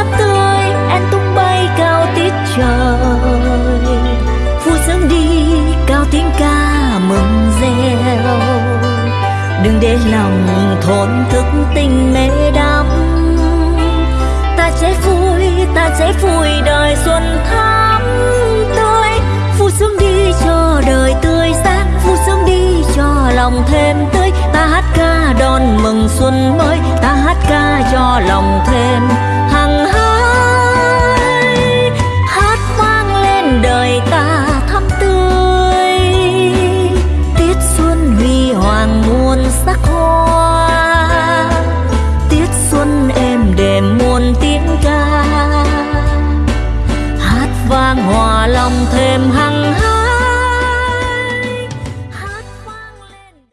thắm tươi em tung bay cao tít trời. Vui sướng đi, cao tiếng ca mừng reo. Đừng để lòng thốn thức tình mê đắm. Ta sẽ vui, ta sẽ vui đời xuân thắm tươi. Vui sướng đi cho đời tươi sáng. Vui sướng đi cho lòng thêm tươi. Ta hát ca đón mừng xuân mới. Ta hát ca cho lòng thêm sắc hoa. Tiết xuân êm đềm muôn tiếng ca. Hát vang hòa lòng thêm